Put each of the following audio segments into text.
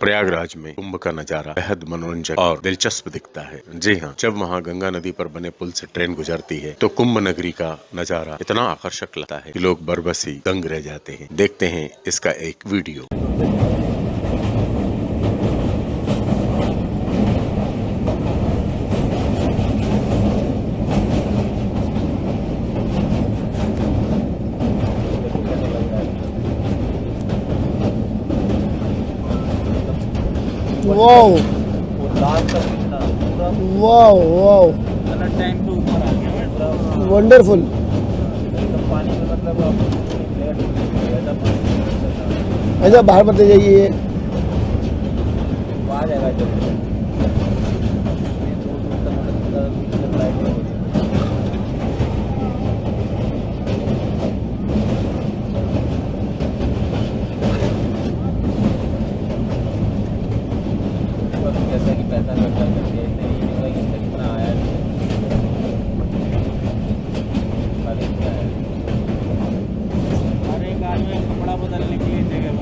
प्रयागराज में कुंभ का नज़ारा बेहद मनोरंजक और दिलचस्प दिखता है। जी हाँ जब वहाँ गंगा नदी पर बने पुल से ट्रेन गुजरती है तो कुंभ नगरी का नज़ारा इतना आकर्षक लगता है कि लोग बरबसी दंग रह जाते हैं। देखते हैं इसका एक video. Wow wow wow wonderful ऐसा बाहर मत पैसा खर्चा करके इतने नहीं कि इससे कितना आया हर एक आदमी कपड़ा बदलने के लिए जगह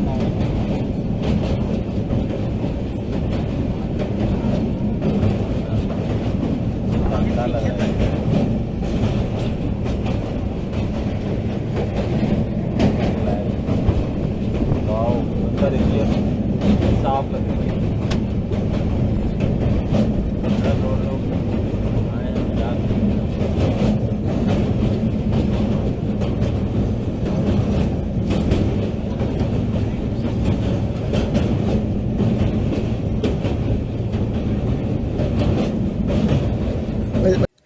साफ़ लग रही है अंदर लोग लोग आए हैं मज़ाक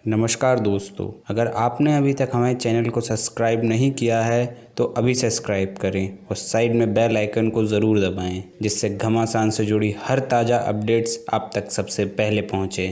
नमस्कार दोस्तों, अगर आपने अभी तक हमारे चैनल को सब्सक्राइब नहीं किया है तो अभी सब्सक्राइब करें और साइड में बेल आइकन को ज़रूर दबाएँ, जिससे घमासान से जुड़ी हर ताज़ा अपडेट्स आप तक सबसे पहले पहुँचे।